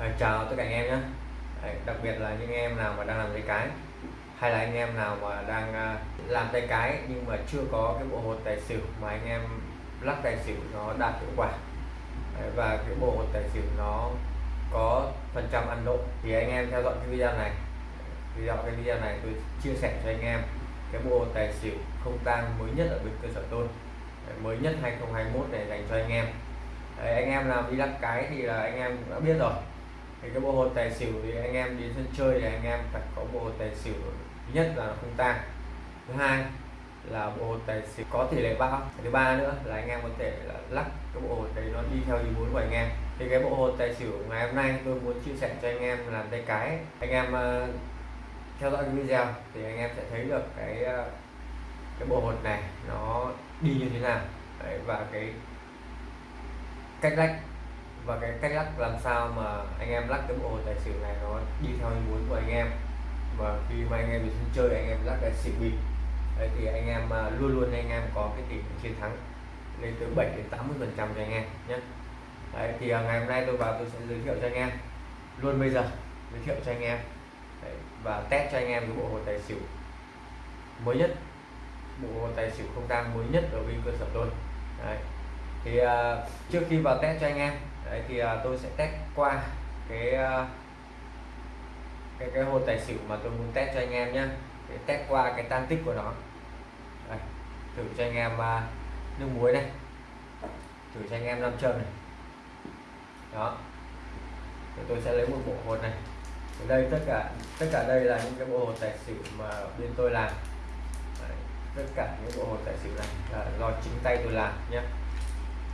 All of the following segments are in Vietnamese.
À, chào tất cả anh em nhé. Đấy, đặc biệt là những em nào mà đang làm tay cái hay là anh em nào mà đang uh, làm tay cái nhưng mà chưa có cái bộ hột tài xỉu mà anh em lắc tài xỉu nó đạt hiệu quả. Đấy, và cái bộ hột tài xỉu nó có phần trăm ăn độ. Thì anh em theo dõi cái video này. Video cái video này tôi chia sẻ cho anh em cái bộ hột tài xỉu không tang mới nhất ở bên cơ sở tôi. Đấy, mới nhất 2021 này dành cho anh em. Đấy, anh em làm đi lắc cái thì là anh em đã biết rồi thì cái bộ hột tài xỉu thì anh em đến sân chơi thì anh em phải có bộ hột tài xỉu thứ nhất là không tan thứ hai là bộ hột tài xỉu có tỷ lệ bao thứ ba nữa là anh em có thể là lắc cái bộ hột đấy nó đi theo ý muốn của anh em. Thì cái bộ hột tài xỉu ngày hôm nay tôi muốn chia sẻ cho anh em làm tay cái. Anh em uh, theo dõi cái video thì anh em sẽ thấy được cái uh, cái bộ hột này nó đi như thế nào. Đấy, và cái cách lắc và cái cách lắc làm sao mà anh em lắc cái bộ tài xỉu này nó đi theo ý muốn của anh em. Và khi mà anh em đi sân chơi anh em lắc tài xỉu bịp đấy thì anh em à, luôn luôn anh em có cái tỷ lệ chiến thắng lên từ 7 đến 80 phần trăm cho anh em nhé. Đấy thì à, ngày hôm nay tôi vào tôi sẽ giới thiệu cho anh em. Luôn bây giờ giới thiệu cho anh em. Đấy, và test cho anh em cái bộ hồ tài xỉu mới nhất. Bộ hồ tài xỉu không tang mới nhất ở bên cơ sở tôi. Đấy thì uh, trước khi vào test cho anh em đấy thì uh, tôi sẽ test qua cái uh, cái cái hột tài xỉu mà tôi muốn test cho anh em nhé để test qua cái tan tích của nó. Đây, thử cho anh em uh, nước muối này. Thử cho anh em nam châm này. Đó. Thì tôi sẽ lấy một bộ hột này. Ở đây tất cả tất cả đây là những cái bộ hột tài xỉu mà bên tôi làm. Đấy, tất cả những bộ hột tài xỉu này là do chính tay tôi làm nhé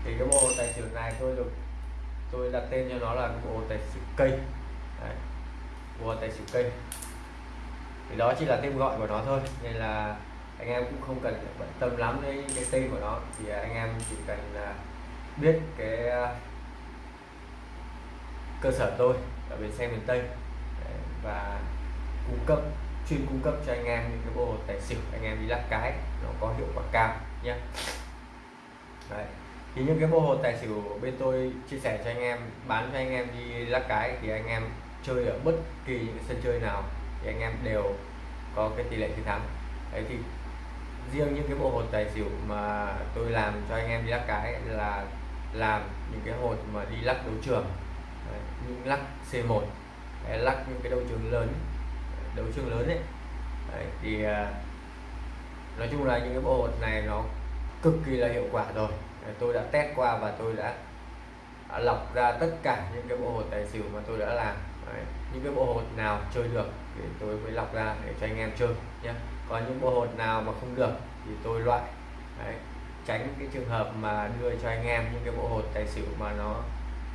thì cái bộ hột tài xỉu này tôi được tôi đặt tên cho nó là bộ tài xỉu cây Đấy, bộ tài xỉu cây thì đó chỉ là tên gọi của nó thôi nên là anh em cũng không cần bận tâm lắm đến cái tên của nó. Thì à, anh em chỉ cần à, biết cái à, cơ sở tôi ở bên xe miền Tây. Và cung cấp chuyên cung cấp cho anh em những cái bộ tài xỉu anh em đi lắc cái nó có hiệu quả cao nhé. Đấy thì những cái bộ hột tài xỉu bên tôi chia sẻ cho anh em bán cho anh em đi lắc cái thì anh em chơi ở bất kỳ những sân chơi nào thì anh em đều có cái tỷ lệ chiến thắng. Đấy thì riêng những cái bộ hột tài xỉu mà tôi làm cho anh em đi lắc cái là làm những cái hột mà đi lắc đấu trường. Đấy, những lắc C1 đấy, lắc những cái đấu trường lớn đấu trường lớn ấy. Đấy, thì à, nói chung là những cái bộ hột này nó cực kỳ là hiệu quả rồi tôi đã test qua và tôi đã, đã lọc ra tất cả những cái bộ hột tài xỉu mà tôi đã làm. Đấy, những cái bộ hột nào chơi được thì tôi mới lọc ra để cho anh em chơi nhé. Còn những bộ hột nào mà không được thì tôi loại đấy, tránh cái trường hợp mà đưa cho anh em những cái bộ hột tài xỉu mà nó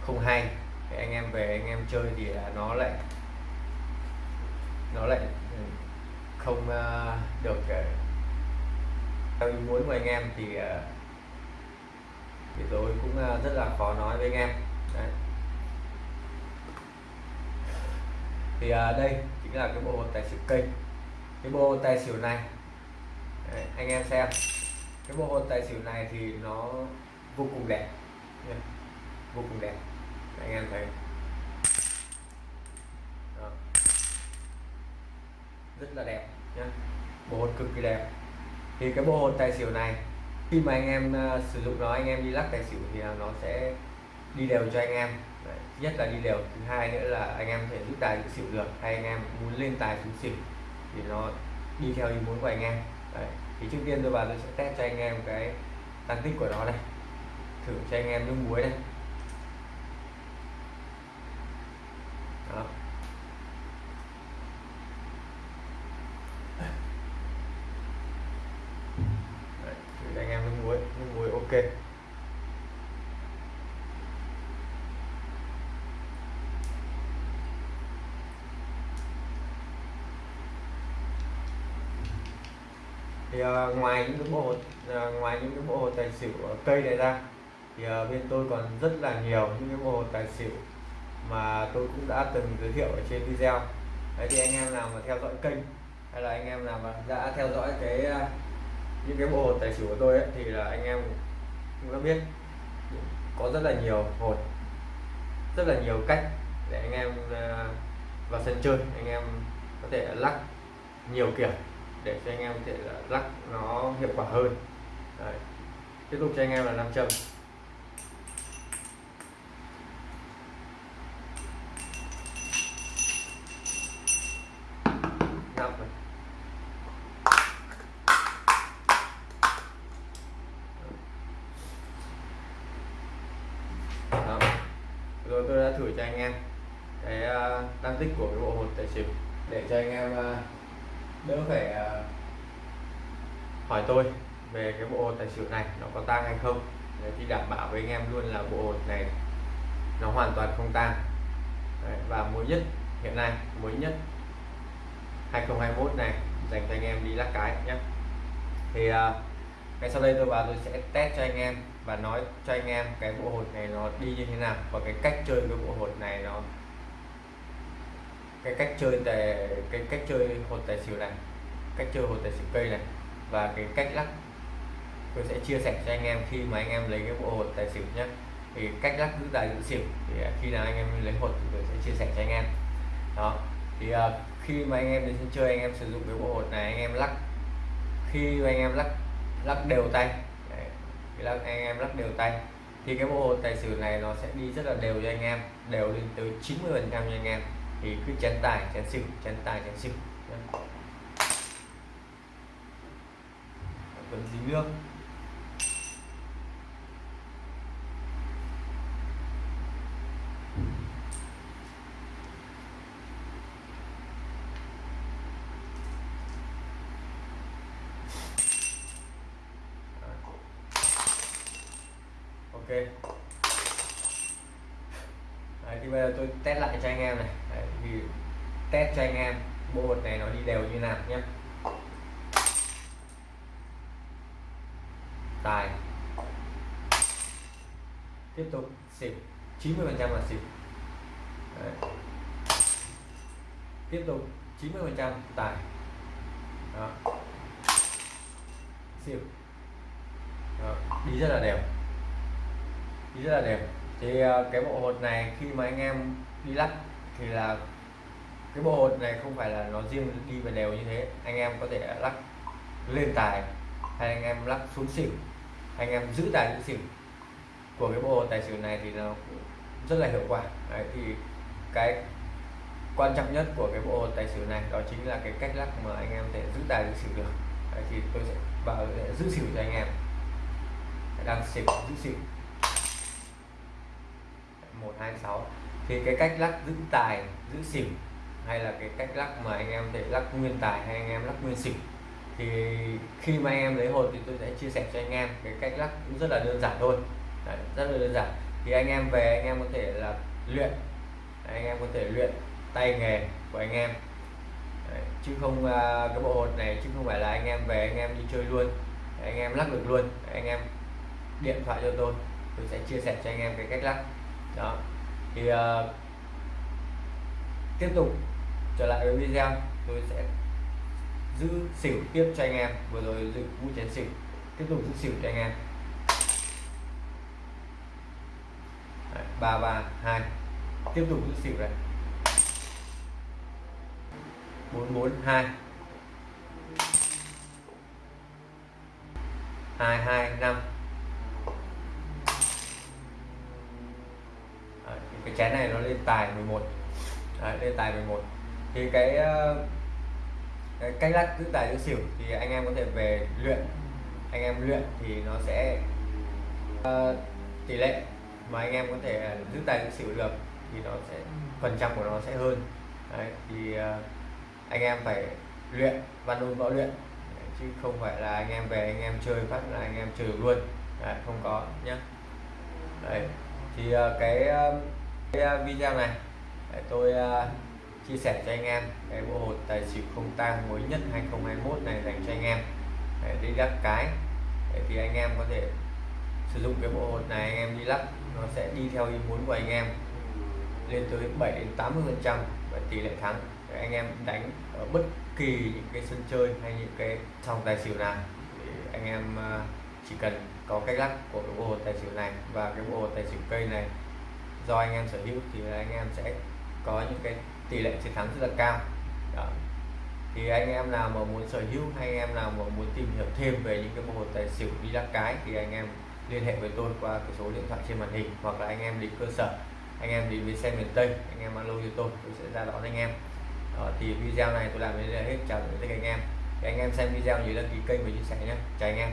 không hay. Thì anh em về anh em chơi thì nó lại nó lại ừ, không ờ, được ờ, theo ý muốn của anh em thì ờ, thì tôi cũng ờ, rất là khó nói với anh em. Đấy. thì à, đây chính là cái bộ tài xỉu cây. Cái bộ tài xỉu này. Đấy, anh em xem. Cái bộ tài xỉu này thì nó vô cùng đẹp. Vô cùng đẹp. Anh em thấy. Đó. rất là đẹp nhé bộ hột cực kỳ đẹp. Thì cái bộ hột tài xỉu này khi mà anh em uh, sử dụng nó anh em đi lắc tài xỉu thì nó sẽ đi đều cho anh em. Đấy, nhất là đi đều thứ hai nữa là anh em có thể rút tài xỉu được. Hay anh em muốn lên tài xuống xỉu thì nó đi theo ý muốn của anh em. Đấy. thì trước tiên tôi vào tôi sẽ test cho anh em cái tăng tích của nó này. Thử cho anh em nước muối này đó Đấy, thử anh em nước muối nước muối ok. Thì uh, ngoài những cái bộ uh, ngoài những cái bộ tài xỉu cây này ra thì uh, bên tôi còn rất là nhiều những cái bộ tài xỉu mà tôi cũng đã từng giới thiệu ở trên video. Đấy thì anh em nào mà theo dõi kênh hay là anh em nào mà đã theo dõi cái những cái bộ tài xỉu của tôi ấy, thì là anh em cũng đã biết có rất là nhiều hột, rất là nhiều cách để anh em ờ, vào sân chơi, anh em có thể lắc nhiều kiểu để cho anh em có thể lắc nó hiệu quả hơn Đấy. tiếp tục cho anh em là nam châm năm này Đó. rồi tôi đã thử cho anh em cái ờ, tăng tích của cái bộ hột tài xỉu để cho anh em ờ, đỡ phải ờ, hỏi tôi về cái bộ hột tài xỉu này nó có tang hay không. Để thì đảm bảo với anh em luôn là bộ hột này nó hoàn toàn không tang. Đấy, và mới nhất hiện nay mới nhất 2021 này dành cho anh em đi lắc cái nhé. Thì uh, ngay sau đây tôi vào tôi sẽ test cho anh em và nói cho anh em cái bộ hột này nó đi như thế nào và cái cách chơi cái bộ hột này nó cái cách chơi tài cái cách chơi hột tài xỉu này cách chơi hột tài xỉu cây này và cái cách lắc. Tôi sẽ chia sẻ cho anh em khi mà anh em lấy cái bộ hột tài xỉu nhé thì cách lắc giữ tài giữ xỉu thì à, khi nào anh em lấy hột thì tôi sẽ chia sẻ cho anh em. Đó thì uh, khi mà anh em đến sân chơi anh em sử dụng cái bộ hột này anh em lắc. Khi mà anh em lắc lắc đều tay. Đấy, lắc anh em lắc đều tay. Thì cái bộ hồn tài xỉu này nó sẽ đi rất là đều cho anh em đều lên tới 90 phần trăm cho anh em. Thì cứ chén tài chén xỉu chén tài chén xỉu. Vẫn dính nước. Ok. Đấy, thì bây giờ tôi test lại cho anh em này. Đấy, thì test cho anh em bộ hột này nó đi đều như nào nhé. Tài. Tiếp tục xỉu. 90 phần trăm là xỉu. Đấy. tiếp tục 90 phần trăm tài. Đó. xỉu. Đó. đi rất là đều đi rất là đều thì ờ, cái bộ hột này khi mà anh em đi lắc thì là cái bộ hột này không phải là nó riêng đi về đều như thế. Anh em có thể lắc lên tài hay anh em lắc xuống xỉu anh em giữ tài giữ xỉu. Của cái bộ hột tài xỉu này thì nó rất là hiệu quả. Đấy, thì cái quan trọng nhất của cái bộ hột tài xỉu này đó chính là cái cách lắc mà anh em thể giữ tài giữ xỉu được. Đấy, thì tôi sẽ vào giữ xỉu cho anh em. Đang xỉu giữ xỉu. 126 thì cái cách lắc giữ tài giữ xỉu hay là cái cách lắc mà anh em thể lắc nguyên tài hay anh em lắc nguyên xỉu thì khi mà anh em lấy hột thì tôi sẽ chia sẻ cho anh em cái cách lắc cũng rất là đơn giản thôi Đấy, rất là đơn giản thì anh em về anh em có thể là luyện anh em có thể luyện tay nghề của anh em Đấy, chứ không uh, cái bộ hột này chứ không phải là anh em về anh em đi chơi luôn anh em lắc được luôn anh em điện thoại cho tôi tôi sẽ chia sẻ cho anh em cái cách lắc đó. Thì uh, tiếp tục trở lại với video. Tôi sẽ giữ xỉu tiếp cho anh em. Vừa rồi giữ vũ chén xỉu. Tiếp tục giữ xỉu cho anh em. Ba ba hai. Tiếp tục giữ xỉu này bốn bốn hai. Hai hai năm cái chén này nó lên tài 11 Đấy, lên tài 11 thì cái, ờ, cái cách lắc giữ tài giữ xỉu thì anh em có thể về luyện. Anh em luyện thì nó sẽ uh, tỷ lệ mà anh em có thể giữ tài giữ xỉu được thì nó sẽ phần trăm của nó sẽ hơn. Đấy, thì uh, anh em phải luyện văn ôn võ luyện. Chứ không phải là anh em về anh em chơi phát là anh em chơi luôn. Đấy, không có nhé Đấy. thì uh, cái uh, cái à, video này. Để tôi à, chia sẻ cho anh em cái bộ hột tài xỉu không tang mới nhất 2021 này dành cho anh em. Để đi lắc cái, để thì anh em có thể sử dụng cái bộ hột này, anh em đi lắc nó sẽ đi theo ý muốn của anh em. Lên tới 7 đến 80 phần trăm và tỷ lệ thắng. Để anh em đánh ở bất kỳ những cái sân chơi hay những cái sòng tài xỉu nào. Thì anh em à, chỉ cần có cách lắc của cái bộ hột tài xỉu này và cái bộ hột tài xỉu cây này do anh em sở hữu thì anh em sẽ có những cái tỷ lệ chiến thắng rất là cao. Đó. thì anh em nào mà muốn sở hữu hay anh em nào mà muốn tìm hiểu thêm về những cái bộ hột tài xỉu đi lắc cái thì anh em liên hệ với tôi qua cái số điện thoại trên màn hình hoặc là anh em đến cơ sở anh em đến với xe miền Tây anh em alo cho tôi tôi sẽ ra đón anh em. Đó, thì video này tôi làm đến đây hết. Chào tất cả anh em. Thì anh em xem video nhớ đăng ký kênh và chia sẻ nhé. Chào anh em.